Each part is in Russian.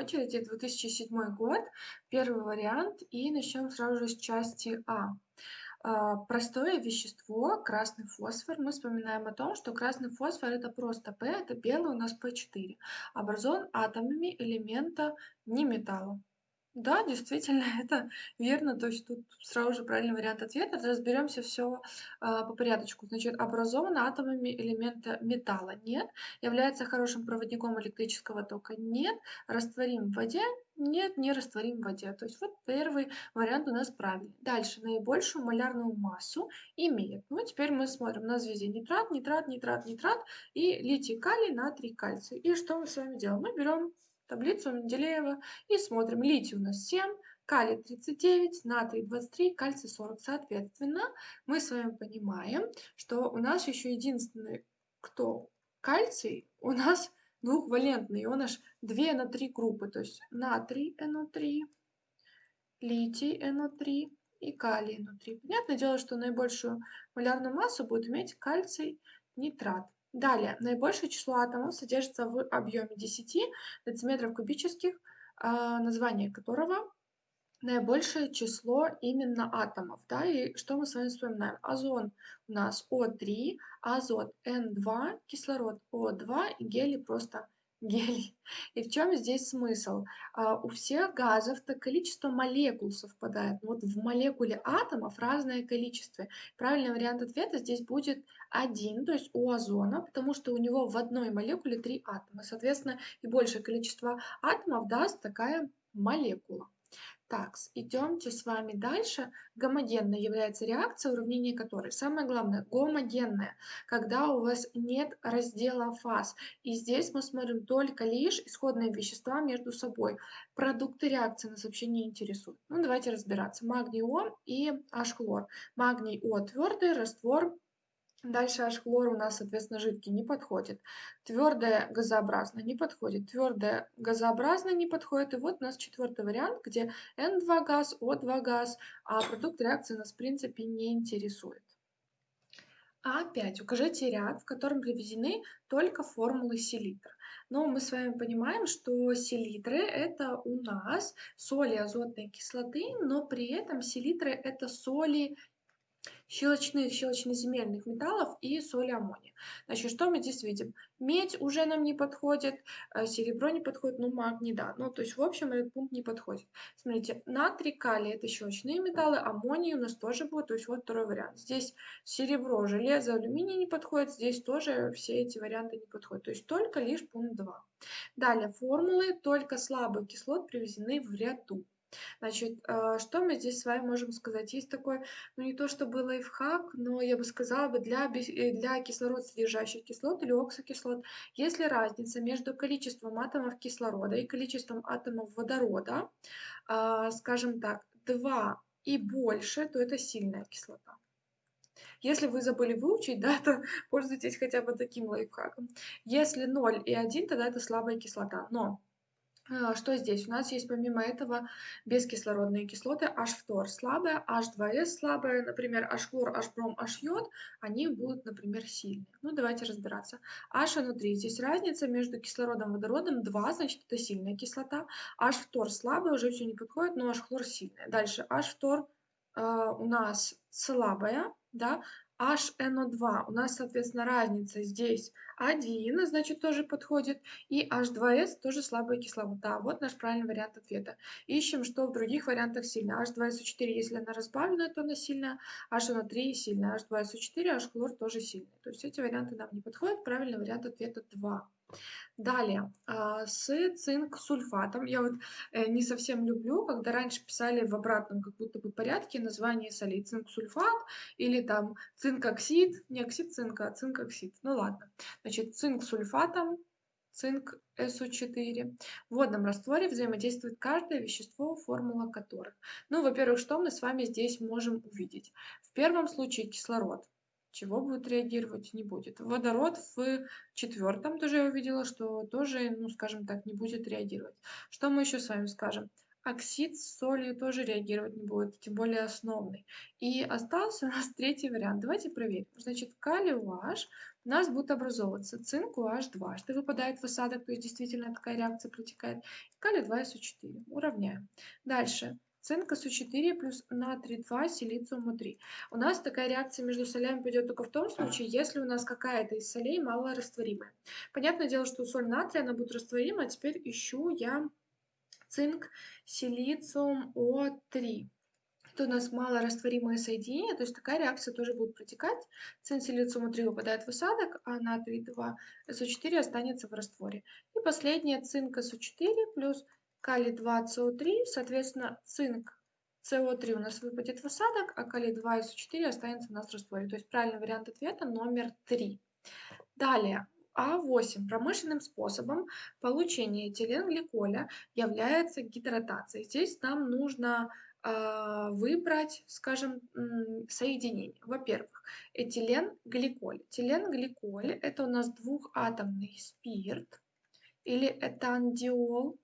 очереди 2007 год, первый вариант, и начнем сразу же с части А. А, простое вещество, красный фосфор. Мы вспоминаем о том, что красный фосфор это просто P, это белый у нас P4, образован атомами элемента неметалла. Да, действительно, это верно. То есть тут сразу же правильный вариант ответа. Разберемся все а, по порядочку. Значит, образован атомами элемента металла? Нет. Является хорошим проводником электрического тока? Нет. Растворим в воде? Нет, не растворим в воде. То есть вот первый вариант у нас правильный. Дальше, наибольшую малярную массу имеет. Ну, теперь мы смотрим на звезде нитрат, нитрат, нитрат, нитрат и литий, калий, натрий, кальций. И что мы с вами делаем? Мы берем таблицу Менделеева и смотрим. Литий у нас 7, калий 39, натрий 23, кальций 40. Соответственно, мы с вами понимаем, что у нас еще единственный, кто кальций, у нас двухвалентный, он аж 2 на 3 группы, то есть натрий NO3, литий NO3 и калий NO3. Понятное дело, что наибольшую малярную массу будет иметь кальций нитрат. Далее, наибольшее число атомов содержится в объеме 10 дециметров кубических, а, название которого наибольшее число именно атомов. Да? И что мы с вами вспоминаем? Озон у нас О3, азот N2, кислород О2 и гелий просто гелий. И в чем здесь смысл? А, у всех газов-то количество молекул совпадает. Но вот в молекуле атомов разное количество. Правильный вариант ответа здесь будет один, то есть у озона, потому что у него в одной молекуле три атома. Соответственно, и большее количество атомов даст такая молекула. Так, идемте с вами дальше. Гомогенной является реакция, уравнение которой, самое главное, гомогенная, когда у вас нет раздела фаз. И здесь мы смотрим только лишь исходные вещества между собой. Продукты реакции нас вообще не интересуют. Ну, давайте разбираться. Магний О и H-хлор. Магний О твердый, раствор Дальше аж хлор у нас, соответственно, жидкий не подходит. Твердое газообразное не подходит. Твердое газообразное не подходит. И вот у нас четвертый вариант, где N2 газ, O2 газ, а продукт реакции нас в принципе не интересует. А опять укажите ряд, в котором приведены только формулы селитр. Но мы с вами понимаем, что селитры это у нас соли азотной кислоты, но при этом селитры это соли щелочных, щелочноземельных металлов и соли аммония. Значит, что мы здесь видим? Медь уже нам не подходит, э, серебро не подходит, ну магний да. Ну, то есть, в общем, этот пункт не подходит. Смотрите, натрий, калий – это щелочные металлы, аммоний у нас тоже будет, то есть вот второй вариант. Здесь серебро, железо, алюминий не подходит, здесь тоже все эти варианты не подходят. То есть только лишь пункт 2. Далее, формулы только слабых кислот приведены в ряду. Значит, а, что мы здесь с вами можем сказать? Есть такой, ну не то чтобы лайфхак, но я бы сказала бы для, э, для кислород содержащих кислот или оксокислот, если разница между количеством атомов кислорода и количеством атомов водорода, а, скажем так, 2 и больше, то это сильная кислота. Если вы забыли выучить, да, то пользуйтесь хотя бы таким лайфхаком. Если 0 и 1, тогда это слабая кислота. Но что здесь? У нас есть помимо этого бескислородные кислоты H-фтор слабая, H2S слабая, например, H-хлор, H-бром, H-йод, они будут, например, сильные. Ну, давайте разбираться. H внутри. Здесь разница между кислородом и водородом 2, значит, это сильная кислота. H-фтор слабая, уже все не подходит, но H-хлор сильная. Дальше H-фтор э, у нас слабая, да, HNO2. У нас, соответственно, разница здесь 1, значит, тоже подходит. И H2S тоже слабая кислота. Вот наш правильный вариант ответа. Ищем, что в других вариантах сильно. H2SO4, если она разбавленная, то она сильная. HNO3 сильная. H2SO4, H-хлор тоже сильный. То есть эти варианты нам не подходят. Правильный вариант ответа 2. Далее, а, с цинк-сульфатом. Я вот э, не совсем люблю, когда раньше писали в обратном как будто бы порядке название солей. Цинк-сульфат или там цинк-оксид. Не оксид цинка, а цинк-оксид. Ну ладно. Значит, цинк-сульфатом, цинк СО4. В водном растворе взаимодействует каждое вещество, формула которых. Ну, во-первых, что мы с вами здесь можем увидеть? В первом случае кислород чего будет реагировать, не будет. Водород в четвертом тоже я увидела, что тоже, ну, скажем так, не будет реагировать. Что мы еще с вами скажем? оксид с солью тоже реагировать не будет, тем более основный. И остался у нас третий вариант. Давайте проверим. Значит, калий OH у нас будет образовываться цинк OH2, что выпадает в осадок, то есть действительно такая реакция протекает. Калий 2СО4. Уравняем. Дальше. Цинк СО4 плюс натрий 2, силициум 3. У нас такая реакция между солями пойдет только в том случае, если у нас какая-то из солей малорастворимая. Понятное дело, что соль натрия, она будет растворима, а теперь ищу я цинк, силициум О3. Это у нас малорастворимое соединение, то есть такая реакция тоже будет протекать. Цинк, силициум О3 выпадает в осадок, а натрий 2, СО4 останется в растворе. И последнее цинк СО4 плюс калий 2 СО3, соответственно, цинк СО3 у нас выпадет в осадок, а калий 2 СО4 останется у нас в растворе. То есть правильный вариант ответа номер 3. Далее, а8. Промышленным способом получения этиленгликоля является гидратация. Здесь нам нужно э, выбрать, скажем, соединение. Во-первых, этиленгликоль. Этиленгликоль – это у нас двухатомный спирт или этандиол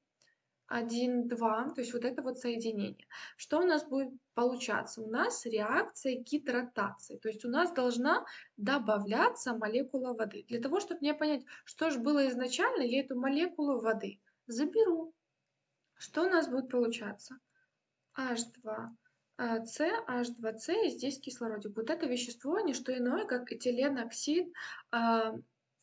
1, 2, то есть вот это вот соединение. Что у нас будет получаться? У нас реакция гидратации, то есть у нас должна добавляться молекула воды. Для того, чтобы мне понять, что же было изначально, я эту молекулу воды заберу. Что у нас будет получаться? H2, C, H2C, и здесь кислородик. Вот это вещество не что иное, как этиленоксид а,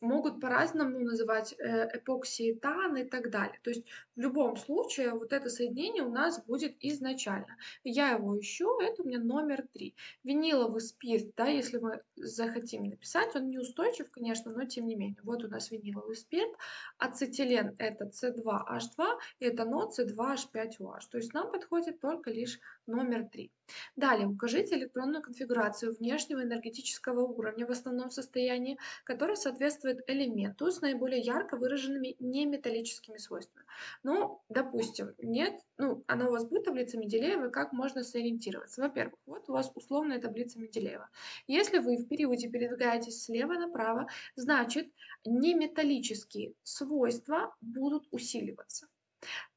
могут по-разному называть э, эпоксиэтан и так далее. То есть в любом случае вот это соединение у нас будет изначально. Я его ищу, это у меня номер 3. Виниловый спирт, да, если мы захотим написать, он неустойчив, конечно, но тем не менее. Вот у нас виниловый спирт, ацетилен это C2H2, и этанол C2H5OH. То есть нам подходит только лишь номер 3. Далее, укажите электронную конфигурацию внешнего энергетического уровня в основном состоянии, который соответствует элементу с наиболее ярко выраженными неметаллическими свойствами. Ну, допустим, нет, ну, она у вас будет таблица Менделеева, как можно сориентироваться? Во-первых, вот у вас условная таблица Менделеева. Если вы в периоде передвигаетесь слева направо, значит, неметаллические свойства будут усиливаться.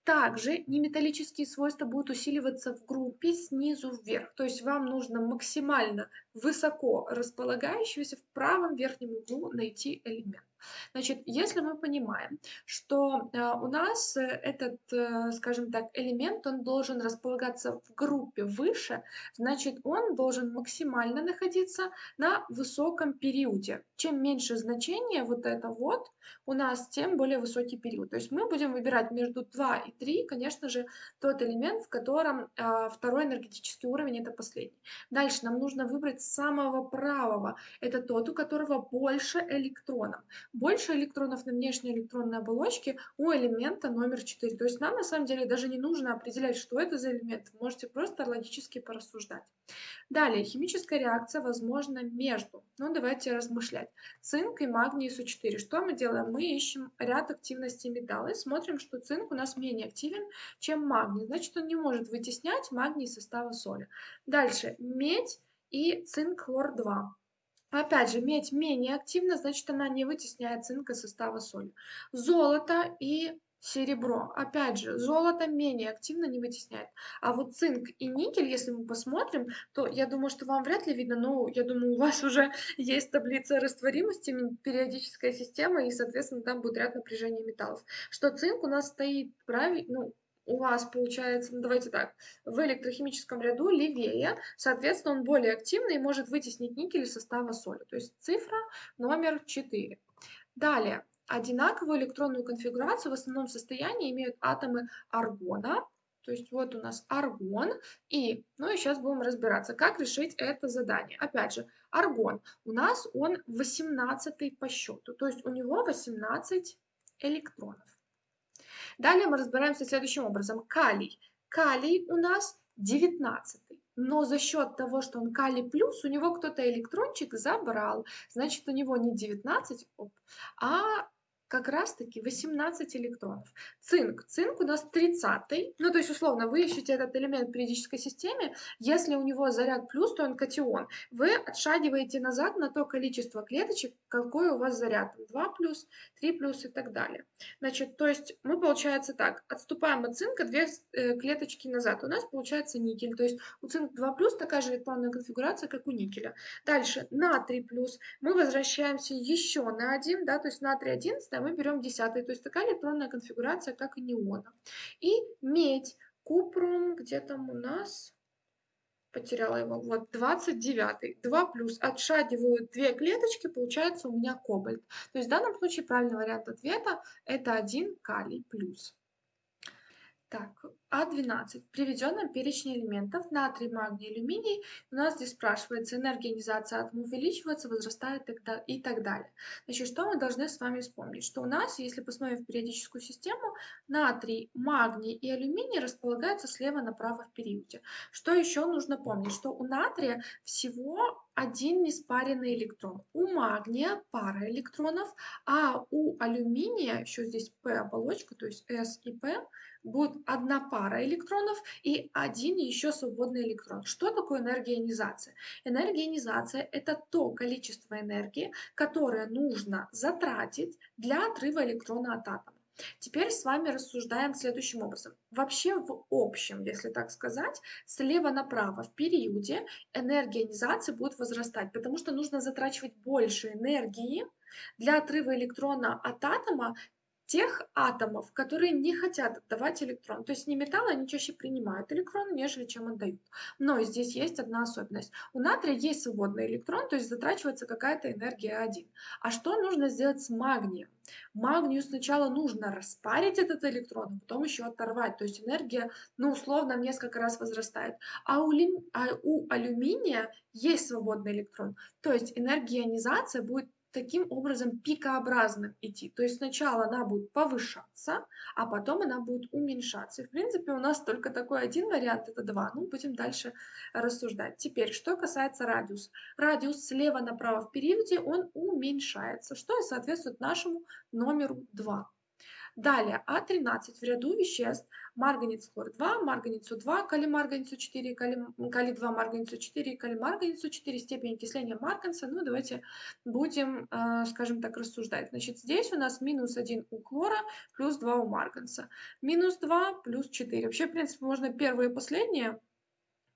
Также неметаллические свойства будут усиливаться в группе снизу вверх. То есть вам нужно максимально высоко располагающегося в правом верхнем углу найти элемент. Значит, если мы понимаем, что э, у нас э, этот, э, скажем так, элемент, он должен располагаться в группе выше, значит, он должен максимально находиться на высоком периоде. Чем меньше значение вот это вот у нас, тем более высокий период. То есть мы будем выбирать между 2 и 3, конечно же, тот элемент, в котором второй энергетический уровень это последний. Дальше нам нужно выбрать самого правого. Это тот, у которого больше электронов больше электронов на внешней электронной оболочке у элемента номер 4. То есть нам на самом деле даже не нужно определять, что это за элемент. Можете просто логически порассуждать. Далее, химическая реакция возможна между, ну давайте размышлять, цинк и магний СО4. Что мы делаем? Мы ищем ряд активностей металла и смотрим, что цинк у нас менее активен, чем магний. Значит, он не может вытеснять магний из состава соли. Дальше, медь и цинк хлор-2. Опять же, медь менее активна, значит, она не вытесняет цинк из состава соли. Золото и серебро. Опять же, золото менее активно не вытесняет. А вот цинк и никель, если мы посмотрим, то я думаю, что вам вряд ли видно, но я думаю, у вас уже есть таблица растворимости, периодическая система, и, соответственно, там будет ряд напряжения металлов. Что цинк у нас стоит правильно, ну, у вас получается, ну давайте так, в электрохимическом ряду левее, соответственно, он более активный и может вытеснить никель из состава соли. То есть цифра номер 4. Далее, одинаковую электронную конфигурацию в основном состоянии имеют атомы аргона, то есть вот у нас аргон, и, ну и сейчас будем разбираться, как решить это задание. Опять же, аргон, у нас он 18 по счету, то есть у него 18 электронов. Далее мы разбираемся следующим образом. Калий. Калий у нас 19. Но за счет того, что он калий плюс, у него кто-то электрончик забрал. Значит, у него не 19, а как раз-таки 18 электронов. Цинк. Цинк у нас 30. Ну, то есть, условно, вы ищете этот элемент в периодической системе. Если у него заряд плюс, то он катион. Вы отшагиваете назад на то количество клеточек, какой у вас заряд. 2 плюс, 3 плюс и так далее. Значит, то есть мы, получается так, отступаем от цинка 2 э, клеточки назад. У нас получается никель. То есть у цинк 2 плюс такая же электронная конфигурация, как у никеля. Дальше натрий плюс. Мы возвращаемся еще на 1, да, то есть натрий 11, а мы берем 10, то есть такая электронная конфигурация, как и неона. И медь, купрум, где там у нас, потеряла его, вот 29, 2 плюс, отшагиваю две клеточки, получается у меня кобальт. То есть в данном случае правильный вариант ответа это 1 калий плюс. Так, А12. В приведенном перечне элементов натрий, магний, алюминий у нас здесь спрашивается энергия ионизации атома увеличивается, возрастает и так далее. Значит, что мы должны с вами вспомнить? Что у нас, если посмотрим в периодическую систему, натрий, магний и алюминий располагаются слева направо в периоде. Что еще нужно помнить? Что у натрия всего один неспаренный электрон. У магния пара электронов, а у алюминия, еще здесь P оболочка, то есть S и P, будет одна пара электронов и один еще свободный электрон. Что такое? Энергия ионизации – это то количество энергии, которое нужно затратить для отрыва электрона от атома. Теперь с вами рассуждаем следующим образом. Вообще в общем, если так сказать, слева направо в периоде энергия ионизации будет возрастать, потому что нужно затрачивать больше энергии для отрыва электрона от атома, тех атомов, которые не хотят отдавать электрон. То есть не металлы, они чаще принимают электроны, нежели чем отдают. Но здесь есть одна особенность. У натрия есть свободный электрон, то есть затрачивается какая-то энергия 1. А что нужно сделать с магнием? Магнию сначала нужно распарить этот электрон, а потом еще оторвать. То есть энергия, ну, условно, в несколько раз возрастает. А у, а у алюминия есть свободный электрон. То есть энергия ионизации будет таким образом пикообразным идти. То есть сначала она будет повышаться, а потом она будет уменьшаться. И в принципе у нас только такой один вариант, это два. Ну, будем дальше рассуждать. Теперь, что касается радиуса. Радиус слева направо в периоде, он уменьшается, что и соответствует нашему номеру 2. Далее, А13 в ряду веществ марганец хлор 2, марганец 2 калий 4, калий 2 марганец 4, калий марганец 4, степень окисления марганца. Ну, давайте будем, э, скажем так, рассуждать. Значит, здесь у нас минус 1 у хлора, плюс 2 у марганца. Минус 2 плюс 4. Вообще, в принципе, можно первые и последние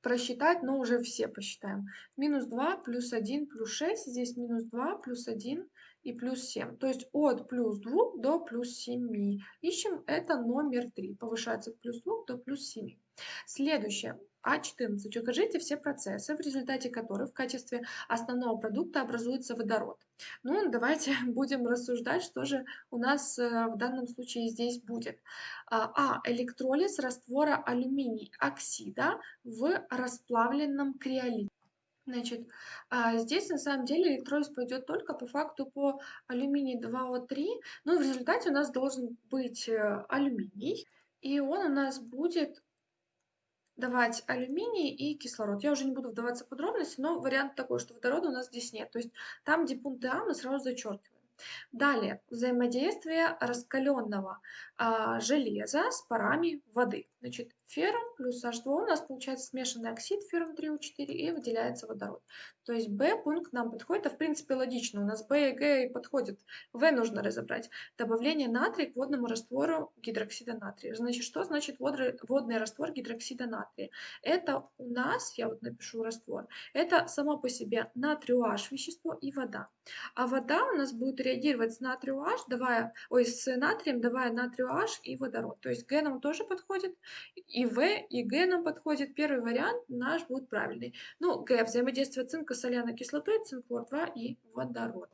просчитать, но уже все посчитаем. Минус 2 плюс 1 плюс 6, здесь минус 2 плюс 1 и плюс 7. То есть от плюс 2 до плюс 7. Ищем это номер 3. Повышается от плюс 2 до плюс 7. Следующее. А14. Укажите все процессы, в результате которых в качестве основного продукта образуется водород. Ну, давайте будем рассуждать, что же у нас э, в данном случае здесь будет. А. а. Электролиз раствора алюминий оксида в расплавленном криолите. Значит, а, здесь на самом деле электролиз пойдет только по факту по алюминий 2О3, но в результате у нас должен быть э, алюминий, и он у нас будет давать алюминий и кислород. Я уже не буду вдаваться в подробности, но вариант такой, что водорода у нас здесь нет. То есть там, где пункты А, мы сразу зачеркиваем. Далее, взаимодействие раскаленного а, железа с парами воды. Значит, феррум плюс H2 у нас получается смешанный оксид феррум 3O4 и выделяется водород. То есть B пункт нам подходит, а в принципе логично, у нас B и G подходят. В нужно разобрать. Добавление натрия к водному раствору гидроксида натрия. Значит, что значит водный раствор гидроксида натрия? Это у нас, я вот напишу раствор, это само по себе натрию H вещество и вода. А вода у нас будет реагировать с натрию H, давая, ой, с натрием, давая натрию H и водород. То есть Г нам тоже подходит, и В, и Г нам подходит. Первый вариант наш будет правильный. Ну, Г, взаимодействие цинка с соляной кислотой, цинк, хлор 2 и водород.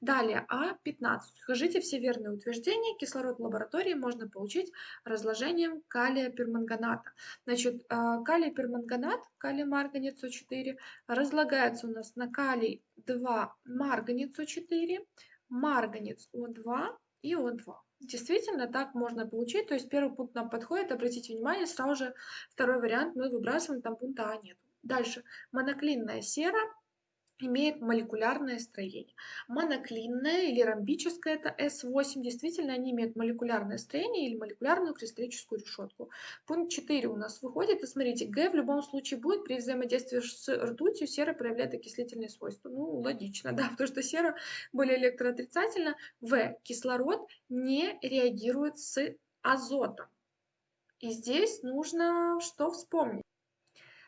Далее, А15. Скажите все верные утверждения. Кислород в лаборатории можно получить разложением калия перманганата. Значит, а, калий перманганат, калий марганец О4, разлагается у нас на калий 2 марганец О4, марганец О2 и О2. Действительно, так можно получить. То есть первый пункт нам подходит. Обратите внимание, сразу же второй вариант мы выбрасываем, там пункта А нет. Дальше. Моноклинная сера имеет молекулярное строение. Моноклинное или ромбическое это S8. Действительно, они имеют молекулярное строение или молекулярную кристаллическую решетку. Пункт 4 у нас выходит. И смотрите, Г в любом случае будет при взаимодействии с ртутью сера проявляет окислительные свойства. Ну, логично, да, потому что сера более электроотрицательна. В. Кислород не реагирует с азотом. И здесь нужно что вспомнить?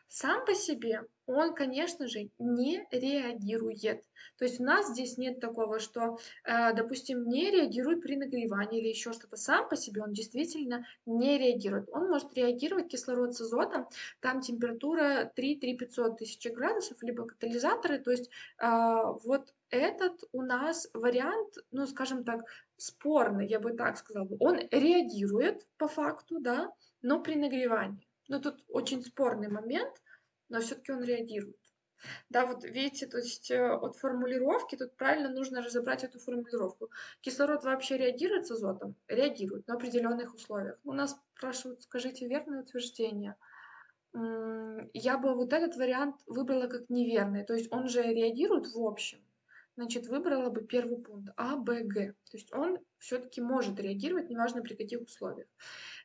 Сам по себе он, конечно же, не реагирует. То есть у нас здесь нет такого, что, э, допустим, не реагирует при нагревании или еще что-то. Сам по себе он действительно не реагирует. Он может реагировать кислород с азотом, там температура 3-3-500 тысяч градусов, либо катализаторы. То есть э, вот этот у нас вариант, ну, скажем так, спорный, я бы так сказала. Он реагирует по факту, да, но при нагревании. Но тут очень спорный момент, но все-таки он реагирует. Да, вот видите, то есть э, от формулировки тут правильно нужно разобрать эту формулировку. Кислород вообще реагирует с азотом? Реагирует на определенных условиях. У нас спрашивают, скажите верное утверждение. Я бы вот этот вариант выбрала как неверный. То есть он же реагирует в общем значит, выбрала бы первый пункт А, Б, Г. То есть он все-таки может реагировать, неважно при каких условиях.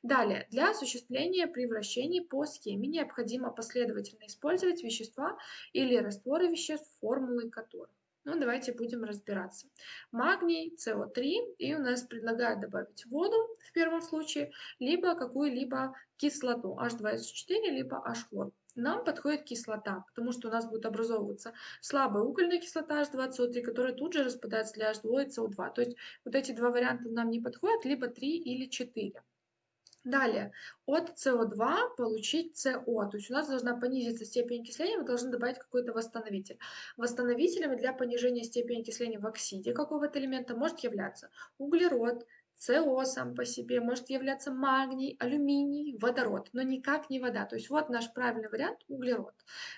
Далее, для осуществления превращений по схеме необходимо последовательно использовать вещества или растворы веществ, формулы которых. Ну, давайте будем разбираться. Магний, СО3, и у нас предлагают добавить воду в первом случае, либо какую-либо кислоту, H2SO4, либо H-хлор нам подходит кислота, потому что у нас будет образовываться слабая угольная кислота H2SO3, которая тут же распадается для H2 и CO2. То есть вот эти два варианта нам не подходят, либо 3 или 4. Далее, от СО2 получить СО, то есть у нас должна понизиться степень окисления, мы должны добавить какой-то восстановитель. Восстановителями для понижения степени окисления в оксиде какого-то элемента может являться углерод, СО сам по себе, может являться магний, алюминий, водород, но никак не вода. То есть вот наш правильный вариант – углерод.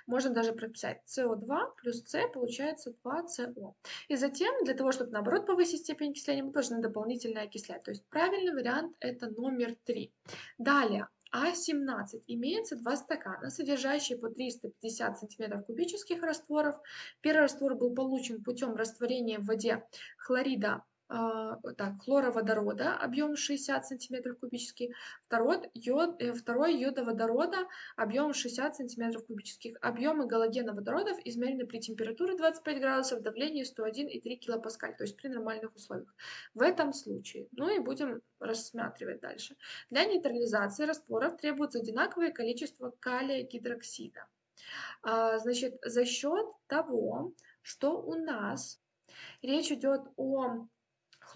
Можно даже прописать СО2 плюс С получается 2СО. И затем, для того, чтобы наоборот повысить степень окисления, мы должны дополнительно окислять. То есть правильный вариант – это номер 3. Далее, а17 имеется два стакана, содержащие по 350 см кубических растворов. Первый раствор был получен путем растворения в воде хлорида так, хлороводорода, объем 60 см кубических, второй, йод, э, второй йодоводорода, объем 60 см кубических. Объемы галогеноводородов измерены при температуре 25 градусов, давлении 101,3 кПа, то есть при нормальных условиях. В этом случае, ну и будем рассматривать дальше. Для нейтрализации растворов требуется одинаковое количество калия гидроксида. А, значит, за счет того, что у нас речь идет о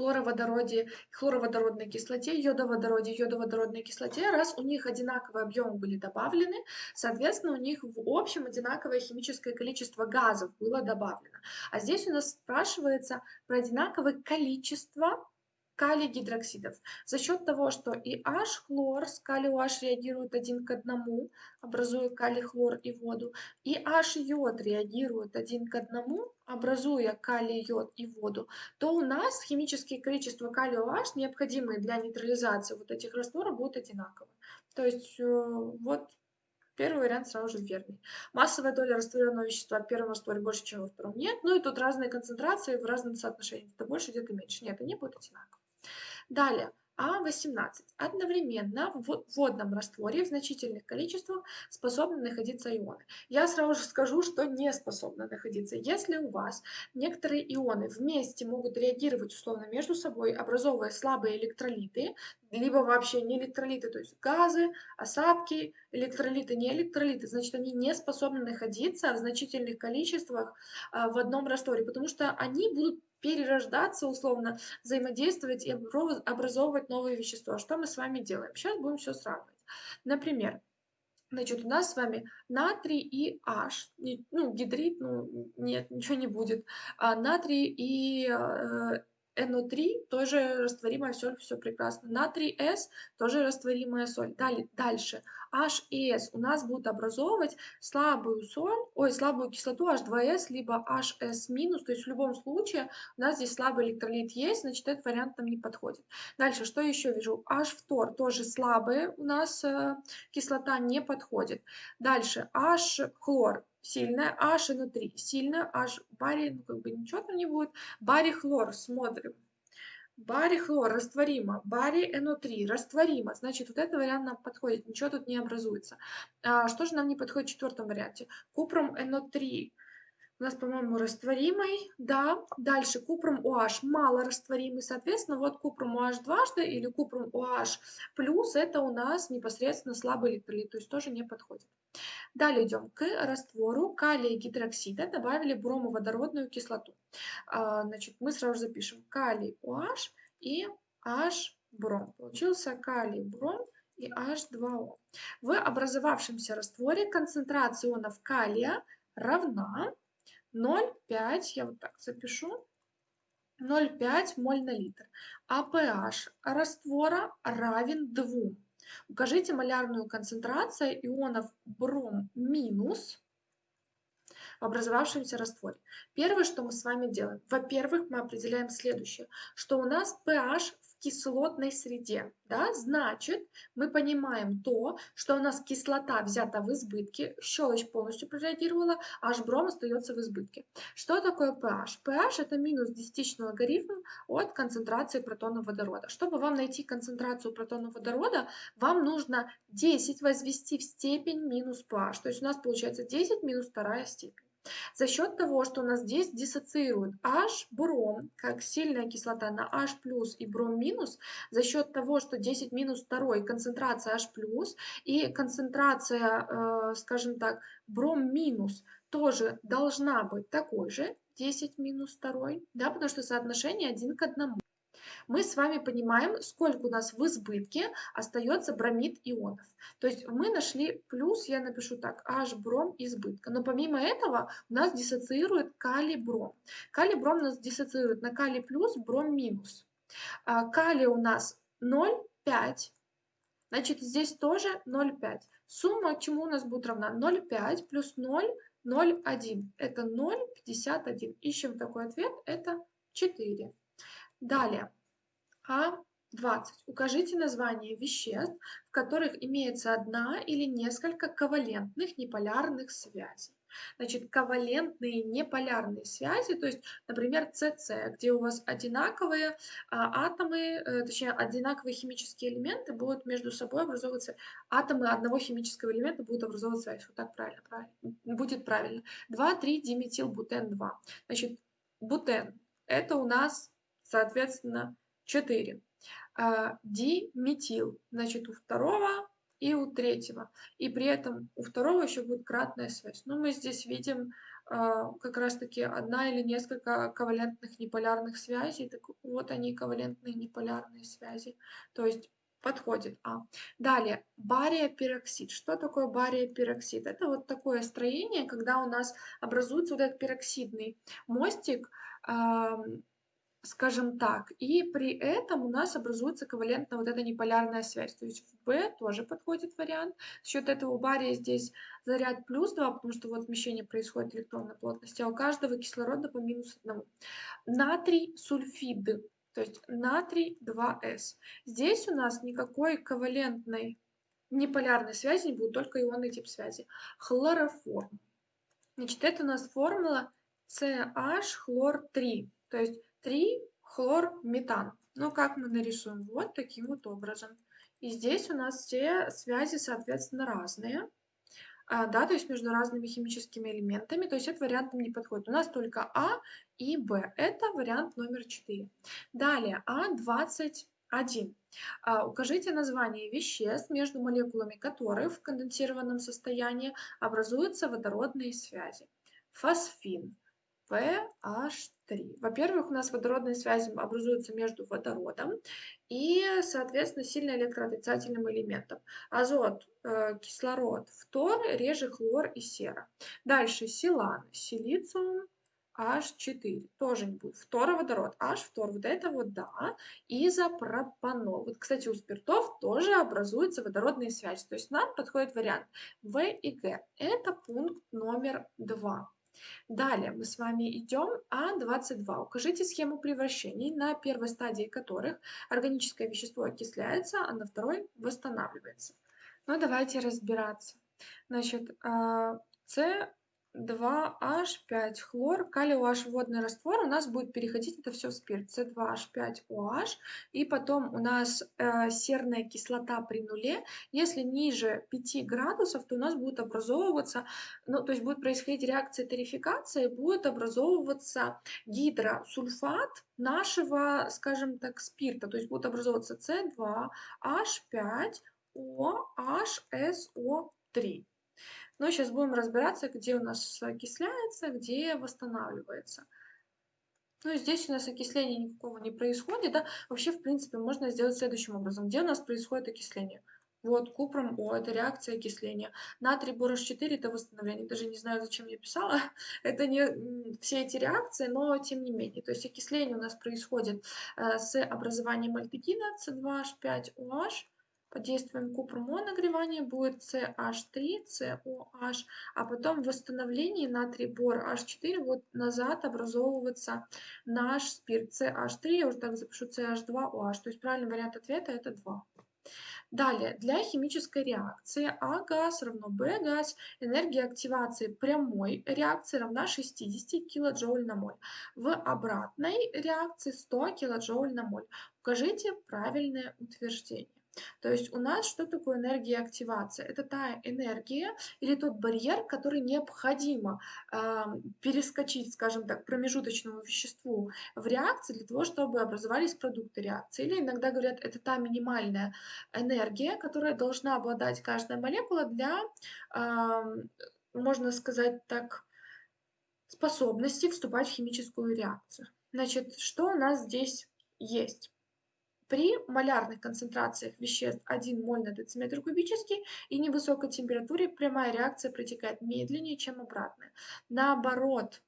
хлороводороде, хлороводородной кислоте, йодоводороде, йодоводородной кислоте, раз у них одинаковые объемы были добавлены, соответственно, у них в общем одинаковое химическое количество газов было добавлено. А здесь у нас спрашивается про одинаковое количество калий гидроксидов. За счет того, что и H-хлор с калий H реагируют один к одному, образуя калий-хлор и воду, и H-йод реагирует один к одному, образуя калий-йод и воду, то у нас химические количества калия H, необходимые для нейтрализации вот этих растворов, будут одинаковы. То есть э, вот Первый вариант сразу же верный. Массовая доля растворенного вещества в первом растворе больше, чем во втором нет. Ну и тут разные концентрации в разном соотношении. Это больше, где-то меньше. Нет, они будут одинаковые. Далее, А18 одновременно в водном растворе в значительных количествах способны находиться ионы. Я сразу же скажу, что не способны находиться. Если у вас некоторые ионы вместе могут реагировать условно между собой, образовывая слабые электролиты, либо вообще не электролиты, то есть газы, осадки, электролиты, не электролиты, значит, они не способны находиться в значительных количествах а, в одном растворе, потому что они будут перерождаться условно, взаимодействовать и образовывать новые вещества. Что мы с вами делаем? Сейчас будем все сравнивать. Например, Значит, у нас с вами натрий и H, ну, гидрид, ну, нет, ничего не будет. А натрий и э, NO3 тоже растворимая соль, все прекрасно. Натрий С тоже растворимая соль. Далее, дальше. H и S у нас будут образовывать слабую соль, ой, слабую кислоту H2S, либо HS-, то есть в любом случае у нас здесь слабый электролит есть, значит этот вариант нам не подходит. Дальше, что еще вижу? H-фтор тоже слабый у нас э, кислота не подходит. Дальше, H-хлор сильная, H и 3 сильная, H барий, ну как бы ничего там не будет. Барий хлор, смотрим. Барий хлор растворимо, барий НО3 растворимо. Значит, вот этот вариант нам подходит, ничего тут не образуется. А, что же нам не подходит в четвертом варианте? Купром НО3 у нас, по-моему, растворимый, да. Дальше купром OH мало растворимый, соответственно, вот купром OH дважды или купром OH плюс это у нас непосредственно слабый электролит, то есть тоже не подходит. Далее идем к раствору калия гидроксида, добавили бромоводородную кислоту. А, значит, мы сразу запишем калий OH и H бром. Получился калий бром и H2O. В образовавшемся растворе концентрация ионов калия равна 0,5, я вот так запишу, 0,5 моль на литр. А pH раствора равен 2. Укажите малярную концентрацию ионов бром минус в образовавшемся растворе. Первое, что мы с вами делаем, во-первых, мы определяем следующее, что у нас pH кислотной среде. Да? Значит, мы понимаем то, что у нас кислота взята в избытке, щелочь полностью прореагировала, а бром остается в избытке. Что такое pH? pH это минус десятичный логарифм от концентрации протонов водорода. Чтобы вам найти концентрацию протонов водорода, вам нужно 10 возвести в степень минус pH. То есть у нас получается 10 минус вторая степень. За счет того, что у нас здесь диссоциирует H бром, как сильная кислота на H и бром минус, за счет того, что 10 минус 2 концентрация H и концентрация, э, скажем так, бром минус тоже должна быть такой же, 10 минус 2, да, потому что соотношение 1 к 1 мы с вами понимаем, сколько у нас в избытке остается бромид ионов. То есть мы нашли плюс, я напишу так, H бром избытка. Но помимо этого у нас диссоциирует калий бром. Калий бром у нас диссоциирует на калий плюс, бром минус. А, калий у нас 0,5. Значит, здесь тоже 0,5. Сумма чему у нас будет равна? 0,5 плюс 0, 0,1. Это 0,51. Ищем такой ответ. Это 4. Далее. А20. Укажите название веществ, в которых имеется одна или несколько ковалентных неполярных связей. Значит, ковалентные неполярные связи, то есть, например, СС, где у вас одинаковые а, атомы, э, точнее, одинаковые химические элементы будут между собой образовываться, атомы одного химического элемента будут образовывать связь. Вот так правильно, правильно. Будет правильно. 2,3 диметилбутен 2. Значит, бутен – это у нас, соответственно, 4. А, диметил, значит, у второго и у третьего. И при этом у второго еще будет кратная связь. Но мы здесь видим а, как раз-таки одна или несколько ковалентных неполярных связей. Так вот они, ковалентные неполярные связи. То есть подходит А. Далее, бария-пероксид. Что такое бария-пероксид? Это вот такое строение, когда у нас образуется вот этот пероксидный мостик, скажем так. И при этом у нас образуется ковалентная вот эта неполярная связь. То есть в B тоже подходит вариант. За счет этого у бария здесь заряд плюс 2, потому что вот смещение происходит электронной плотности, а у каждого кислорода по минус 1. Натрий сульфид, то есть натрий 2С. Здесь у нас никакой ковалентной неполярной связи не будет, только ионный тип связи. Хлороформ. Значит, это у нас формула CH хлор 3. То есть 3 хлорметан. Ну, как мы нарисуем? Вот таким вот образом. И здесь у нас все связи, соответственно, разные. А, да, то есть между разными химическими элементами. То есть этот вариант нам не подходит. У нас только А и Б. Это вариант номер 4. Далее, А21. А, укажите название веществ, между молекулами которых в конденсированном состоянии образуются водородные связи. Фосфин, PH3. Во-первых, у нас водородные связи образуются между водородом и, соответственно, сильно электроотрицательным элементом. Азот, э, кислород, фтор, реже хлор и сера. Дальше силан, силициум, H4, тоже не будет. Фтороводород, H, фтор, вот это вот да. Изопропанол. Вот, кстати, у спиртов тоже образуются водородные связи. То есть нам подходит вариант В и Г. Это пункт номер два. Далее мы с вами идем А22. Укажите схему превращений, на первой стадии которых органическое вещество окисляется, а на второй восстанавливается. Ну, давайте разбираться. Значит, а, С 2H5 хлор, калий OH водный раствор, у нас будет переходить это все в спирт. C2H5OH. И потом у нас э, серная кислота при нуле. Если ниже 5 градусов, то у нас будет образовываться, ну, то есть будет происходить реакция тарификации, будет образовываться гидросульфат нашего, скажем так, спирта. То есть будет образовываться C2H5OHSO3. Но сейчас будем разбираться, где у нас окисляется, где восстанавливается. Ну здесь у нас окисления никакого не происходит. Да? Вообще, в принципе, можно сделать следующим образом. Где у нас происходит окисление? Вот, купром О, это реакция окисления. Натрий борош 4 это восстановление. Даже не знаю, зачем я писала. Это не все эти реакции, но тем не менее. То есть окисление у нас происходит э, с образованием альдегида C2H5OH под действием купрума нагревания будет CH3, COH, а потом в восстановлении натрий бор H4 вот назад образовывается наш спирт CH3, я уже так запишу CH2OH, то есть правильный вариант ответа это 2. Далее, для химической реакции А газ равно Б газ, энергия активации прямой реакции равна 60 кJ на моль. В обратной реакции 100 кJ на моль. Укажите правильное утверждение. То есть у нас что такое энергия активации? Это та энергия или тот барьер, который необходимо э, перескочить, скажем так, промежуточному веществу в реакции для того, чтобы образовались продукты реакции. Или иногда говорят, это та минимальная энергия, которая должна обладать каждая молекула для, э, можно сказать так, способности вступать в химическую реакцию. Значит, что у нас здесь есть? При малярных концентрациях веществ 1 моль на дециметр кубический и невысокой температуре прямая реакция протекает медленнее, чем обратная. Наоборот,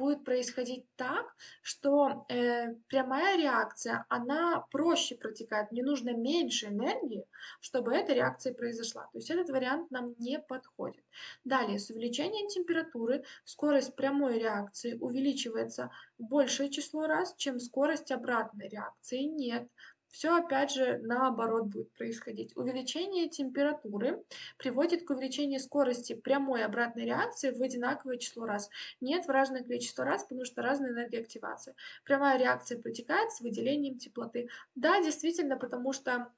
будет происходить так, что э, прямая реакция, она проще протекает, мне нужно меньше энергии, чтобы эта реакция произошла. То есть этот вариант нам не подходит. Далее, с увеличением температуры скорость прямой реакции увеличивается большее число раз, чем скорость обратной реакции. Нет, все опять же наоборот будет происходить. Увеличение температуры приводит к увеличению скорости прямой обратной реакции в одинаковое число раз. Нет в разное количество раз, потому что разная энергия активации. Прямая реакция протекает с выделением теплоты. Да, действительно, потому что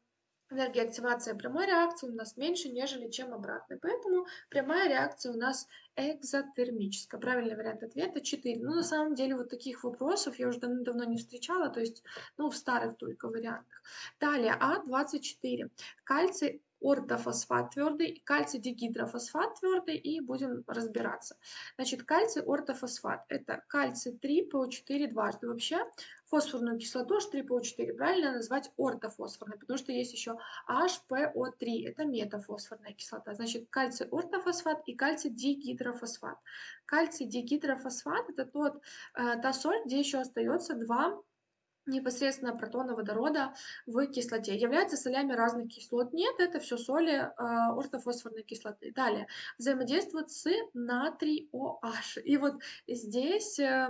энергия активации прямой реакции у нас меньше, нежели чем обратной. Поэтому прямая реакция у нас экзотермическая. Правильный вариант ответа 4. Ну, на самом деле, вот таких вопросов я уже давно не встречала, то есть, ну, в старых только вариантах. Далее, А24. Кальций ортофосфат твердый кальций дигидрофосфат твердый, и будем разбираться. Значит, кальций ортофосфат – это кальций 3 ПО4 дважды. Вообще фосфорную кислоту H3PO4 правильно назвать ортофосфорной, потому что есть еще HPO3, это метафосфорная кислота. Значит, кальций ортофосфат и кальций дигидрофосфат. Кальций дигидрофосфат – это тот, э, та соль, где еще остается два непосредственно протона водорода в кислоте. Являются солями разных кислот? Нет, это все соли э, ортофосфорной кислоты. Далее, взаимодействуют с натрий OH. И вот здесь э,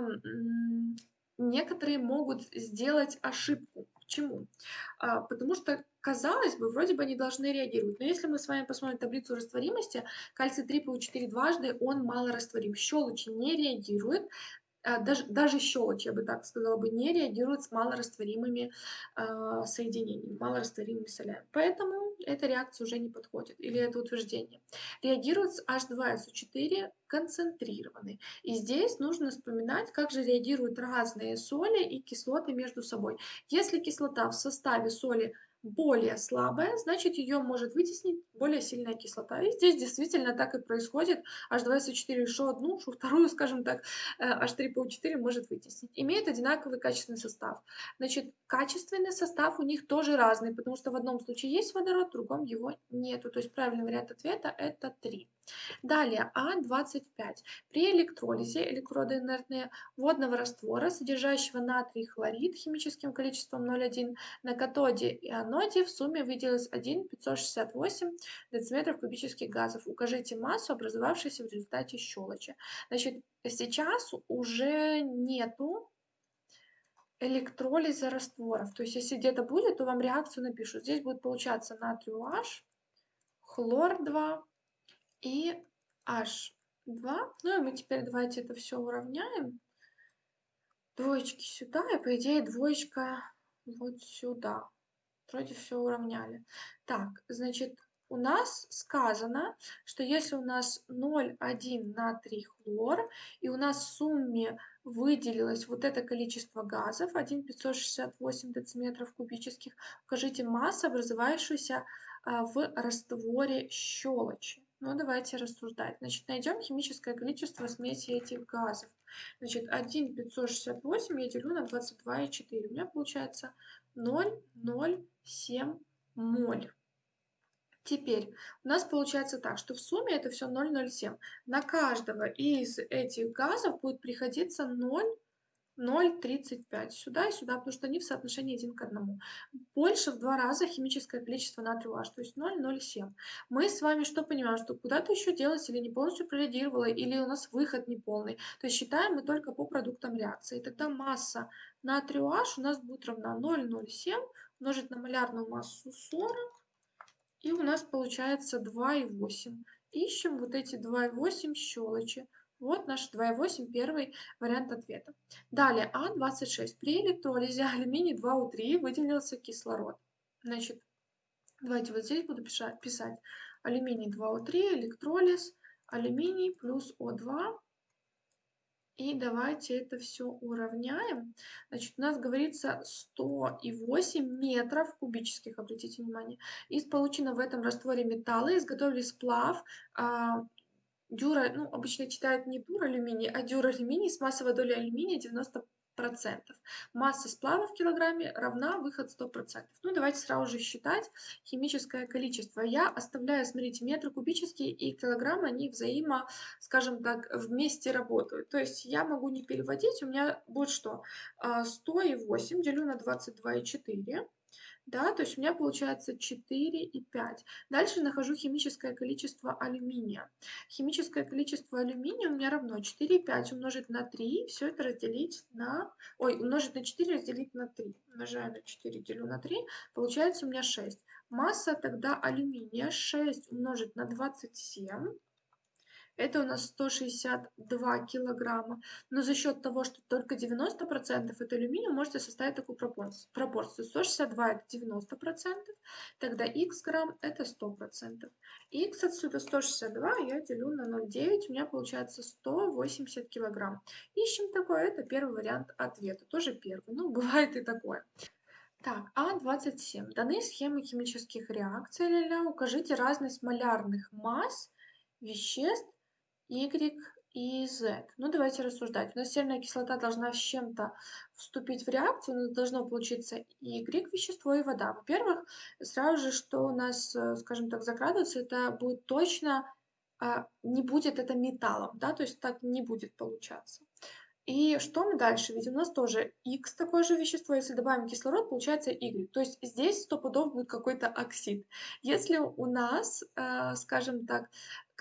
некоторые могут сделать ошибку. Почему? А, потому что, казалось бы, вроде бы они должны реагировать. Но если мы с вами посмотрим таблицу растворимости, кальций 3 ПУ4 дважды, он мало растворим. Щелочи не реагирует даже, даже щелочь, я бы так сказала, бы, не реагирует с малорастворимыми э, соединениями, малорастворимыми солями. Поэтому эта реакция уже не подходит, или это утверждение. Реагирует с H2SO4 концентрированный. И здесь нужно вспоминать, как же реагируют разные соли и кислоты между собой. Если кислота в составе соли более слабая, значит ее может вытеснить более сильная кислота. И здесь действительно так и происходит. H2SO4 еще одну, что вторую, скажем так, H3PO4 э, может вытеснить. Имеют одинаковый качественный состав. Значит, качественный состав у них тоже разный, потому что в одном случае есть водород, в другом его нету. То есть правильный вариант ответа это 3. Далее А25. При электролизе электроды инертные водного раствора, содержащего натрий хлорид химическим количеством 0,1 на катоде и аноде в сумме выделилось 1,568 дециметров кубических газов. Укажите массу, образовавшуюся в результате щелочи. Значит, сейчас уже нету электролиза растворов. То есть, если где-то будет, то вам реакцию напишут. Здесь будет получаться натрий H, хлор 2, и H 2. Ну и мы теперь давайте это все уравняем. Двоечки сюда, и по идее двоечка вот сюда. Вроде все уравняли. Так, значит, у нас сказано, что если у нас 0,1 натрий хлор, и у нас в сумме выделилось вот это количество газов, 1,568 дециметров кубических, укажите массу, образовавшуюся а, в растворе щелочи. Ну, давайте рассуждать. Значит, найдем химическое количество смеси этих газов. Значит, 1,568 я делю на 22,4. У меня получается 0,07 моль. Теперь у нас получается так, что в сумме это все 0,07. На каждого из этих газов будет приходиться 0 0,35 сюда и сюда, потому что они в соотношении 1 к 1. Больше в два раза химическое количество натрия H, то есть 0,07. Мы с вами что понимаем, что куда-то еще делать или не полностью прореагировало, или у нас выход неполный. То есть считаем мы только по продуктам реакции. Тогда масса натрия H у нас будет равна 0,07 умножить на малярную массу 40, и у нас получается 2,8. Ищем вот эти 2,8 щелочи. Вот наш 2,8, первый вариант ответа. Далее, А26. При электролизе алюминий 2У3 выделился кислород. Значит, давайте вот здесь буду писать, алюминий 2У3, электролиз, алюминий плюс О2. И давайте это все уравняем. Значит, у нас говорится 108 метров кубических, обратите внимание. Из полученного в этом растворе металла изготовили сплав а, дюра, ну, обычно читают не дюралюминий, а дюралюминий с массовой долей алюминия 90%. Масса сплава в килограмме равна выход 100%. Ну, давайте сразу же считать химическое количество. Я оставляю, смотрите, метры кубические и килограммы, они взаимо, скажем так, вместе работают. То есть я могу не переводить, у меня будет что? 108 а, делю на 22,4 да, то есть у меня получается 4 и 5. Дальше нахожу химическое количество алюминия. Химическое количество алюминия у меня равно 4 и 5 умножить на 3, все это разделить на, ой, умножить на 4 разделить на 3. Умножаю на 4, делю на 3, получается у меня 6. Масса тогда алюминия 6 умножить на 27 это у нас 162 килограмма. Но за счет того, что только 90% это алюминий, можете составить такую пропорцию. 162 это 90%, тогда x грамм это 100%. x отсюда 162 я делю на 0,9, у меня получается 180 килограмм. Ищем такое, это первый вариант ответа, тоже первый, ну бывает и такое. Так, А27. Даны схемы химических реакций, ля-ля, укажите разность малярных масс веществ Y и Z. Ну, давайте рассуждать. У нас серная кислота должна с чем-то вступить в реакцию, но должно получиться Y вещество и вода. Во-первых, сразу же, что у нас, э, скажем так, закрадывается, это будет точно, а, не будет это металлом, да, то есть так не будет получаться. И что мы дальше видим? У нас тоже X такое же вещество, если добавим кислород, получается Y. То есть здесь сто пудов будет какой-то оксид. Если у нас, э, скажем так,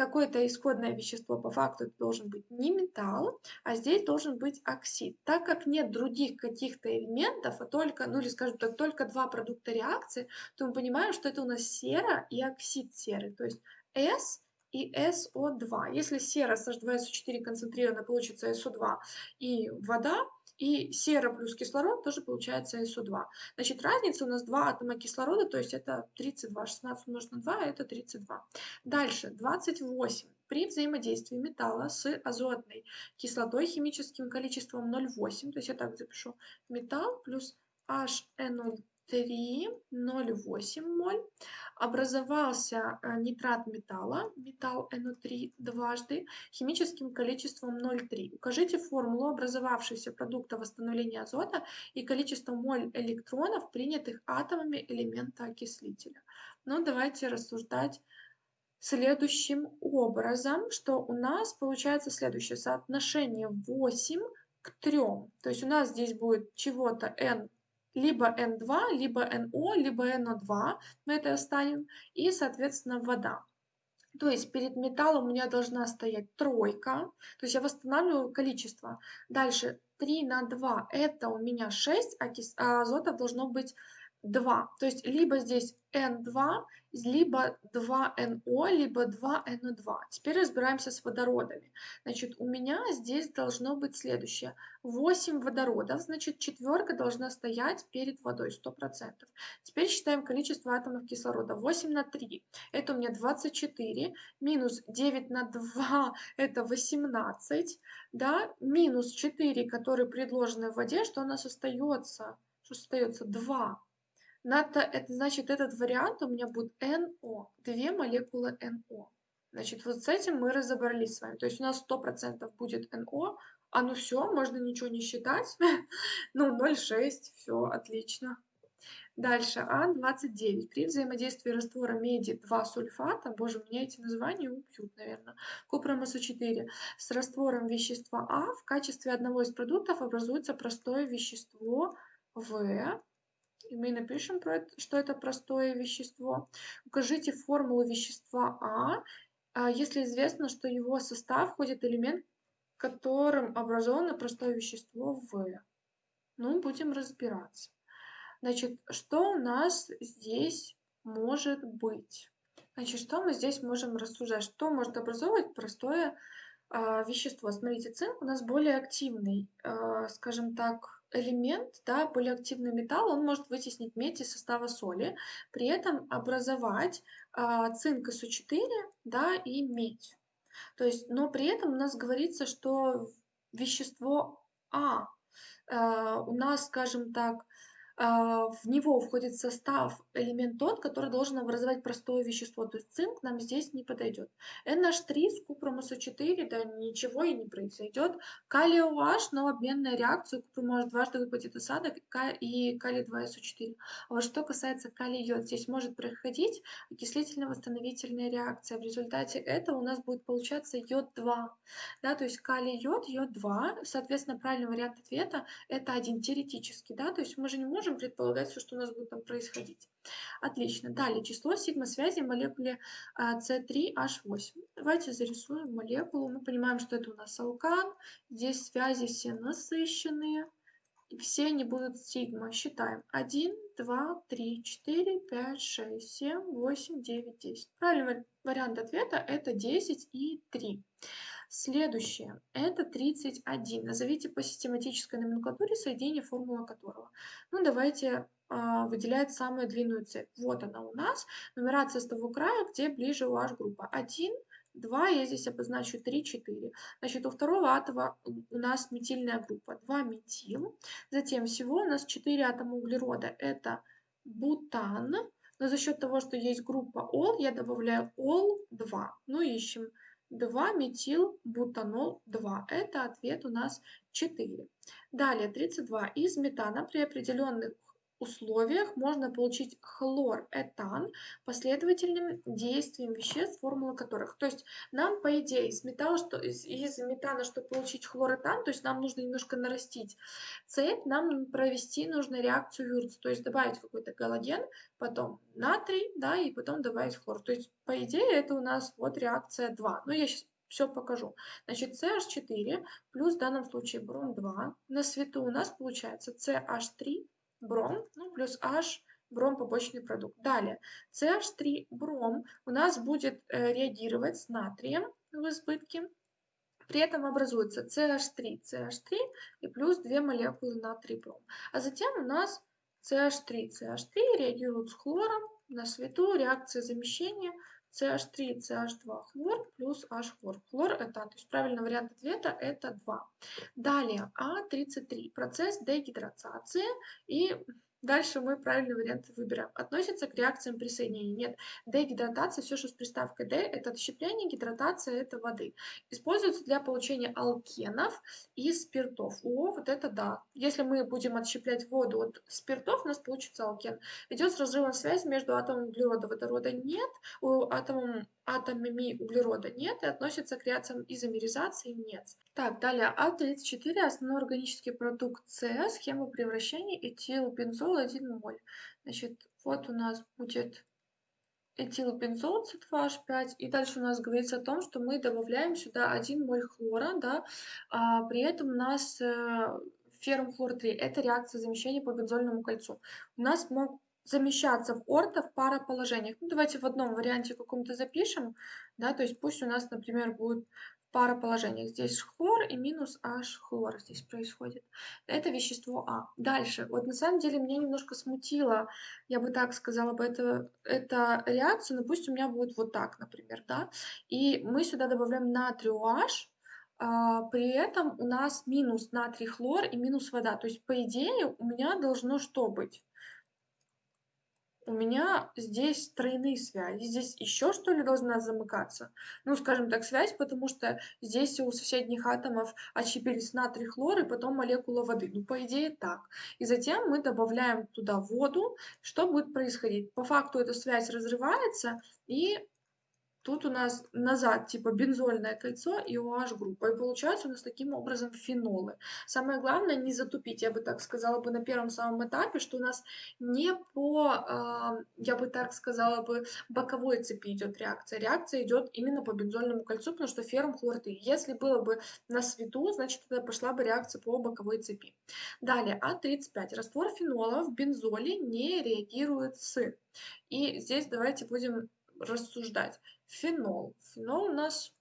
какое-то исходное вещество по факту должен быть не металл, а здесь должен быть оксид. Так как нет других каких-то элементов, а только, ну или скажем так, только два продукта реакции, то мы понимаем, что это у нас сера и оксид серы. То есть S и SO2. Если сера с H2SO4 концентрирована, получится SO2 и вода, и сера плюс кислород тоже получается SO2. Значит, разница у нас 2 атома кислорода, то есть это 32. 16 умножить на 2 это 32. Дальше, 28. При взаимодействии металла с азотной кислотой химическим количеством 0,8, то есть я так запишу, металл плюс HNO 3,08 моль. Образовался э, нитрат металла, металл NO3 дважды, химическим количеством 0,3. Укажите формулу образовавшегося продукта восстановления азота и количество моль электронов, принятых атомами элемента окислителя. Ну, давайте рассуждать следующим образом, что у нас получается следующее соотношение 8 к 3. То есть у нас здесь будет чего-то n либо N2, либо NO, либо NO2, мы это оставим, и, соответственно, вода. То есть перед металлом у меня должна стоять тройка, то есть я восстанавливаю количество. Дальше 3 на 2 это у меня 6, а, а азота должно быть 2. То есть либо здесь N2, либо 2NO, либо 2NO2. Теперь разбираемся с водородами. Значит, у меня здесь должно быть следующее. 8 водородов, значит, четверка должна стоять перед водой 100%. Теперь считаем количество атомов кислорода. 8 на 3, это у меня 24, минус 9 на 2, это 18, да, минус 4, которые предложены в воде, что у нас остается? Что остается? 2. Надо, это значит, этот вариант у меня будет NO, две молекулы NO. Значит, вот с этим мы разобрались с вами. То есть у нас 100% будет NO, а ну все, можно ничего не считать. ну, 0,6, все, отлично. Дальше, А29. При взаимодействии раствора меди 2 сульфата, боже, меня эти названия убьют, наверное, купромосу 4, с раствором вещества А в качестве одного из продуктов образуется простое вещество В, и мы напишем, что это простое вещество. Укажите формулу вещества А, а, если известно, что его состав входит элемент, которым образовано простое вещество В. Ну, будем разбираться. Значит, что у нас здесь может быть? Значит, что мы здесь можем рассуждать? Что может образовывать простое э, вещество? Смотрите, цинк у нас более активный, э, скажем так, элемент, да, более активный металл, он может вытеснить медь из состава соли, при этом образовать э, цинк СО4 да, и медь. То есть, но при этом у нас говорится, что вещество А э, у нас, скажем так, в него входит состав элемент тот, который должен образовать простое вещество, то есть цинк нам здесь не подойдет. NH3 с купром СО4, да ничего и не произойдет. Калий OH, но обменная реакция, купрум может дважды выпадет осадок и калий 2СО4. А вот что касается калий йод, здесь может проходить окислительно-восстановительная реакция. В результате этого у нас будет получаться йод 2. Да, то есть калий йод, йод 2. Соответственно, правильный вариант ответа это один теоретический. Да, то есть мы же не можем можем предполагать все, что у нас будет там происходить. Отлично. Далее, число сигма-связи в молекуле C3H8. А, Давайте зарисуем молекулу. Мы понимаем, что это у нас алкан. Здесь связи все насыщенные. И все они будут сигма. Считаем. 1, 2, 3, 4, 5, 6, 7, 8, 9, 10. Правильный вариант ответа это 10 и 3. Следующее. Это 31. Назовите по систематической номенклатуре соединение, формула которого. Ну, давайте э, выделять самую длинную цепь. Вот она у нас. Нумерация с того края, где ближе OH группа. 1, 2, я здесь обозначу 3, 4. Значит, у второго атома у нас метильная группа 2 метил. Затем всего у нас 4 атома углерода. Это бутан. Но за счет того, что есть группа ол, я добавляю ол-2. Ну, ищем 2 метил бутанол 2. Это ответ у нас 4. Далее 32. Из метана при определенных условиях можно получить хлоретан последовательным действием веществ, формулы которых. То есть нам, по идее, из, металла, что, из, из метана, чтобы получить хлоретан, то есть нам нужно немножко нарастить цепь, нам провести нужно реакцию Вюрца, то есть добавить какой-то галоген, потом натрий, да, и потом добавить хлор. То есть, по идее, это у нас вот реакция 2. Но я сейчас все покажу. Значит, CH4 плюс в данном случае бром 2. На свету у нас получается CH3 бром, ну, плюс H бром побочный продукт. Далее, CH3 бром у нас будет э, реагировать с натрием в избытке. При этом образуется CH3, CH3 и плюс 2 молекулы натрий бром. А затем у нас CH3, CH3 реагируют с хлором на свету, реакция замещения CH3, CH2 хлор плюс H хлор. Хлор это, то есть правильный вариант ответа это 2. Далее А33, процесс дегидратации и Дальше мы правильный вариант выбираем. Относится к реакциям присоединения. Нет, дегидратация, все, что с приставкой D, это отщепление, гидратация это воды. Используется для получения алкенов и спиртов. О, вот это да. Если мы будем отщеплять воду от спиртов, у нас получится алкен. Идет с разрывом связи между атомом углерода водорода нет, у атомом атомами углерода нет и относится к реакциям изомеризации нет. Так, далее А34, основной органический продукт С, схема превращения этилбензол 1 моль. Значит, вот у нас будет этилбензол C2H5, и дальше у нас говорится о том, что мы добавляем сюда 1 моль хлора, да, а при этом у нас э, феррум хлор 3, это реакция замещения по бензольному кольцу. У нас мог замещаться в орто в пароположениях. Ну, давайте в одном варианте каком-то запишем, да, то есть пусть у нас, например, будет пара положениях. Здесь хлор и минус H хлор здесь происходит. Это вещество А. Дальше. Вот на самом деле меня немножко смутило, я бы так сказала бы, это, это реакция, но пусть у меня будет вот так, например, да. И мы сюда добавляем натрий OH, а, при этом у нас минус натрий хлор и минус вода. То есть, по идее, у меня должно что быть? У меня здесь тройные связи. Здесь еще что ли должна замыкаться? Ну, скажем так, связь, потому что здесь у соседних атомов отщепились натрий, хлор и потом молекула воды. Ну, по идее, так. И затем мы добавляем туда воду. Что будет происходить? По факту эта связь разрывается, и Тут у нас назад типа бензольное кольцо и OH группа. И получается у нас таким образом фенолы. Самое главное не затупить, я бы так сказала бы на первом самом этапе, что у нас не по, э, я бы так сказала бы, боковой цепи идет реакция. Реакция идет именно по бензольному кольцу, потому что феррум хлорты. Если было бы на свету, значит тогда пошла бы реакция по боковой цепи. Далее, А35. Раствор фенола в бензоле не реагирует с. И здесь давайте будем рассуждать. Фенол. Фенол у нас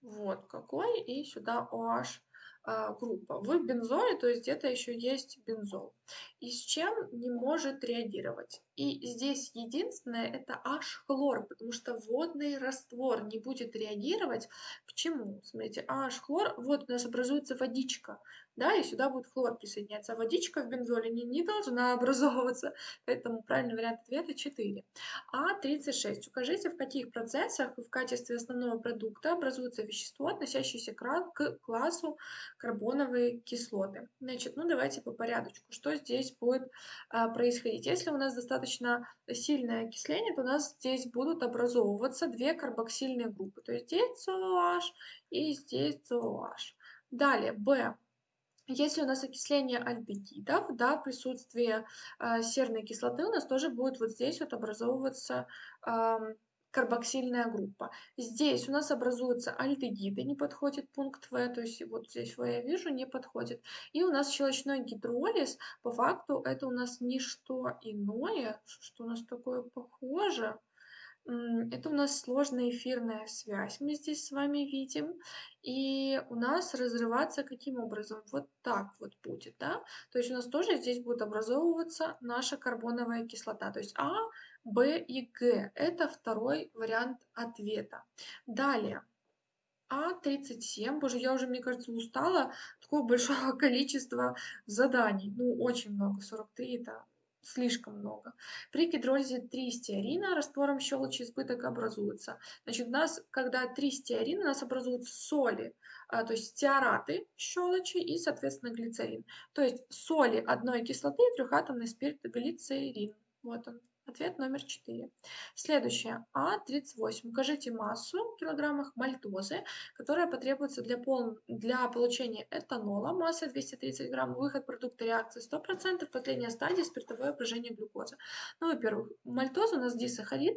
вот какой, и сюда OH а, группа. В бензоле, то есть это еще есть бензол. И с чем не может реагировать? И здесь единственное это H-хлор, потому что водный раствор не будет реагировать. Почему? Смотрите, H-хлор, вот у нас образуется водичка да, и сюда будет хлор присоединяться. А водичка в бензоле не, не должна образовываться, поэтому правильный вариант ответа 4. А36. Укажите, в каких процессах в качестве основного продукта образуется вещество, относящееся к классу карбоновые кислоты. Значит, ну давайте по порядочку. Что здесь будет а, происходить? Если у нас достаточно сильное окисление, то у нас здесь будут образовываться две карбоксильные группы. То есть здесь COH и здесь COH. Далее, B. Если у нас окисление альдегидов, да, присутствие э, серной кислоты, у нас тоже будет вот здесь вот образовываться э, карбоксильная группа. Здесь у нас образуются альдегиды, не подходит пункт В, то есть вот здесь В я вижу, не подходит. И у нас щелочной гидролиз, по факту это у нас не что иное, что у нас такое похоже, это у нас сложная эфирная связь, мы здесь с вами видим. И у нас разрываться каким образом? Вот так вот будет, да? То есть у нас тоже здесь будет образовываться наша карбоновая кислота. То есть А, Б и Г. Это второй вариант ответа. Далее. А37. Боже, я уже, мне кажется, устала такого большого количества заданий. Ну, очень много. 43 это слишком много. При гидролизе 3 стеарина раствором щелочи избыток образуется. Значит, у нас, когда 3 стеарина, у нас образуются соли, а, то есть стеараты щелочи и, соответственно, глицерин. То есть соли одной кислоты и трехатомный спирт глицерин. Вот он. Ответ номер 4. Следующее. А38. Укажите массу в килограммах мальтозы, которая потребуется для, пол... для получения этанола. Масса 230 грамм. Выход продукта реакции 100%. Последняя стадия спиртовое брожение глюкозы. Ну, во-первых, мальтоза у нас дисахарид.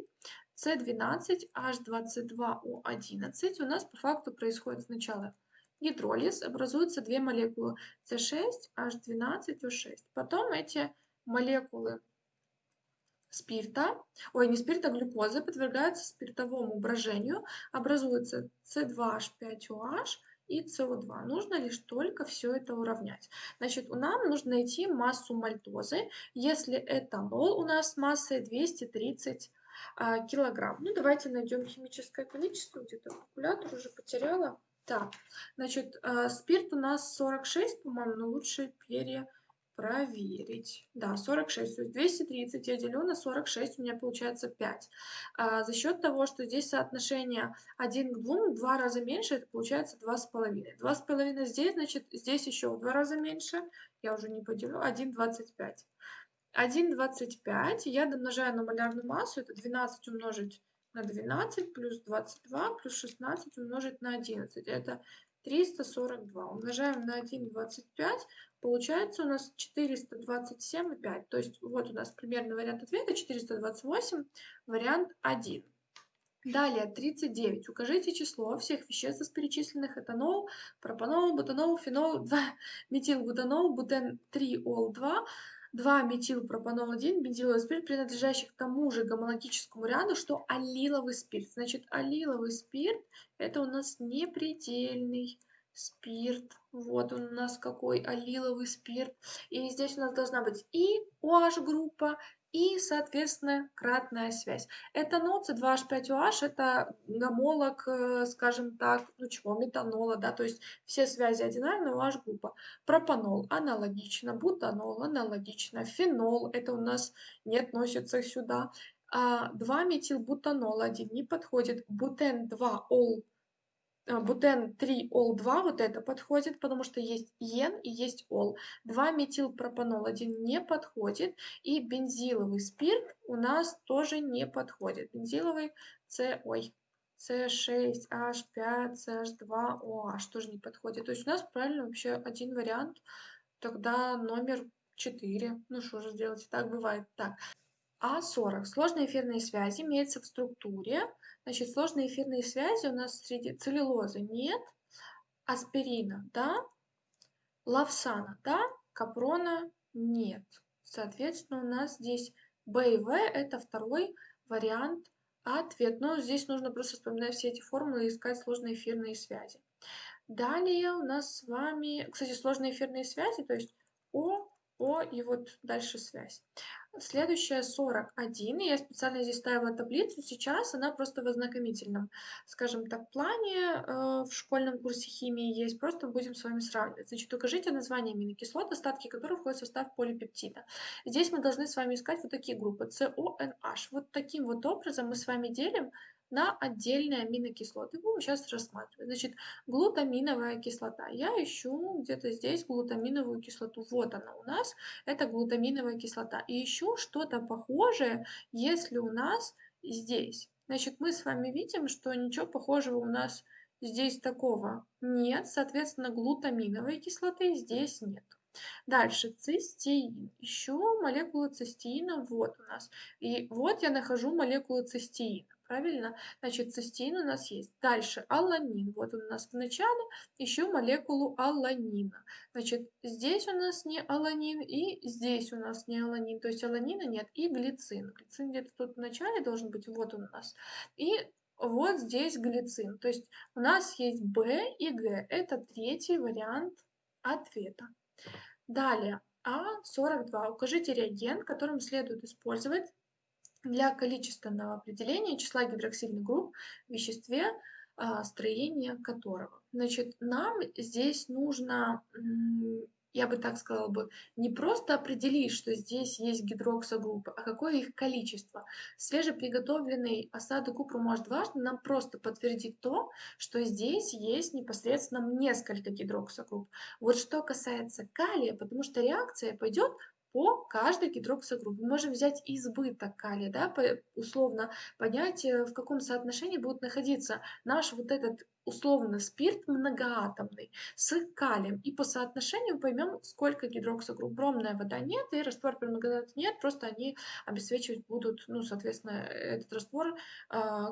С12, H22O11. У нас по факту происходит сначала гидролиз. Образуются две молекулы С6, H12O6. Потом эти молекулы спирта, ой, не спирта, а глюкозы подвергаются спиртовому брожению, образуется С2H5OH и СО2. Нужно лишь только все это уравнять. Значит, нам нужно найти массу мальтозы, если этанол у нас массой 230 а, килограмм. Ну, давайте найдем химическое количество, где-то калькулятор уже потеряла. Так, значит, а, спирт у нас 46, по-моему, но лучше пере проверить. Да, 46. То есть 230 я делю на 46, у меня получается 5. А за счет того, что здесь соотношение 1 к 2, в 2 раза меньше, это получается 2,5. 2,5 здесь, значит, здесь еще в 2 раза меньше. Я уже не поделю. 1,25. 1,25 я домножаю на малярную массу, это 12 умножить на 12 плюс 22 плюс 16 умножить на 11. Это 342. Умножаем на 1,25. Получается у нас 427,5. То есть вот у нас примерный вариант ответа 428, вариант 1. Далее 39. Укажите число всех веществ из перечисленных этанол, пропанол, бутанол, фенол, 2, метилбутанол, бутен 3, ол 2, 2-метилпропанол-1 бензиловый спирт, принадлежащий к тому же гомологическому ряду, что аллиловый спирт. Значит, аллиловый спирт – это у нас непредельный спирт. Вот он у нас какой аллиловый спирт. И здесь у нас должна быть и OH-группа, и, соответственно, кратная связь. Это ноц 2H5OH, это гомолог, э, скажем так, ну чего, метанола, да, то есть все связи одинарные, OH группа. Пропанол аналогично, бутанол аналогично, фенол, это у нас не относится сюда. А 2-метилбутанол 1 не подходит, бутен 2-ол а, бутен 3 ол 2 вот это подходит, потому что есть ен и есть ол. 2 метилпропанол 1 не подходит. И бензиловый спирт у нас тоже не подходит. Бензиловый С, ой, С6H5, CH2OH тоже не подходит. То есть у нас правильно вообще один вариант. Тогда номер 4. Ну что же сделать, так бывает. Так. А40. Сложные эфирные связи имеются в структуре Значит, сложные эфирные связи у нас среди целлюлозы нет, аспирина, да, лавсана, да, капрона нет. Соответственно, у нас здесь Б и В – это второй вариант ответ. Но здесь нужно просто вспоминать все эти формулы и искать сложные эфирные связи. Далее у нас с вами, кстати, сложные эфирные связи, то есть О, О и вот дальше связь. Следующая 41, я специально здесь ставила таблицу, сейчас она просто в ознакомительном, скажем так, плане э, в школьном курсе химии есть, просто будем с вами сравнивать. Значит, укажите название аминокислот, остатки которых входят в состав полипептида. Здесь мы должны с вами искать вот такие группы, CONH. Вот таким вот образом мы с вами делим на отдельные аминокислоты. Будем сейчас рассматривать. Значит, глутаминовая кислота. Я ищу где-то здесь глутаминовую кислоту. Вот она у нас. Это глутаминовая кислота. И ищу что-то похожее, если у нас здесь. Значит, мы с вами видим, что ничего похожего у нас здесь такого нет. Соответственно, глутаминовой кислоты здесь нет. Дальше цистеин. Ищу молекулу цистеина. Вот у нас. И вот я нахожу молекулу цистеина правильно? Значит, цистеин у нас есть. Дальше аланин. Вот он у нас в начале. Еще молекулу аланина. Значит, здесь у нас не аланин и здесь у нас не аланин. То есть аланина нет. И глицин. Глицин где-то тут в начале должен быть. Вот он у нас. И вот здесь глицин. То есть у нас есть Б и Г. Это третий вариант ответа. Далее, А42. Укажите реагент, которым следует использовать для количественного определения числа гидроксильных групп в веществе, а, строение которого. Значит, нам здесь нужно, я бы так сказала бы, не просто определить, что здесь есть гидроксогруппы, а какое их количество. Свежеприготовленный осадок купру может важно нам просто подтвердить то, что здесь есть непосредственно несколько гидроксогрупп. Вот что касается калия, потому что реакция пойдет по каждой гидроксогруппе. Мы можем взять избыток калия, да, условно понять, э, в каком соотношении будет находиться наш вот этот условно спирт многоатомный с калием. И по соотношению поймем, сколько гидроксогрупп. Бромная вода нет, и раствор многоатомной нет, просто они обесцвечивать будут, ну, соответственно, этот раствор э,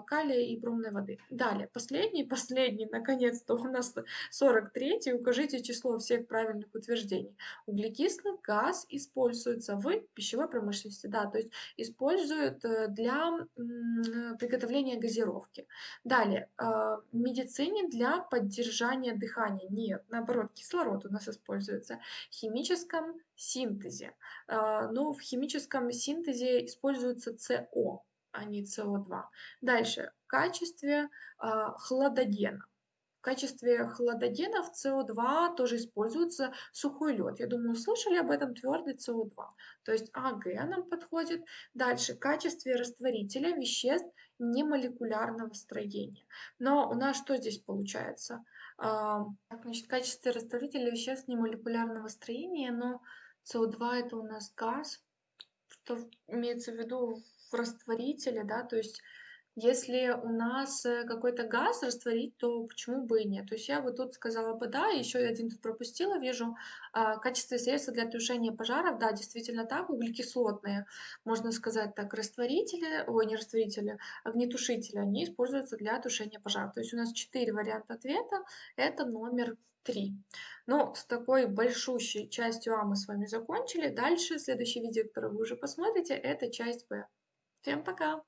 калия и бромной воды. Далее, последний, последний, наконец-то у нас 43 укажите число всех правильных утверждений. Углекислый газ используется в пищевой промышленности, да, то есть используют э, для приготовления газировки. Далее, э, медицина медицине для поддержания дыхания. Нет, наоборот, кислород у нас используется в химическом синтезе. А, Но ну, в химическом синтезе используется СО, а не СО2. Дальше, в качестве а, хладогена. В качестве хладогенов СО2 тоже используется сухой лед. Я думаю, слышали об этом твердый СО2. То есть АГ нам подходит. Дальше, в качестве растворителя веществ немолекулярного строения. Но у нас что здесь получается? А, значит, в качестве растворителя веществ немолекулярного строения, но СО2 это у нас газ, что имеется в виду в растворителе, да, то есть Если у нас, э, какой-то газ растворить, то почему бы и нет? То есть я вот тут сказала бы "да", еще один тут пропустила, вижу. А, в качестве средства для тушения пожаров, да, действительно так, углекислотные, можно сказать так, растворители, ой, не растворители, огнетушители, они используются для тушения пожаров. То есть у нас 4 варианта ответа, это номер 3. Ну, с такой большущей частью А мы с вами закончили. Дальше следующее видео, которое вы уже посмотрите, это часть Б. Всем пока!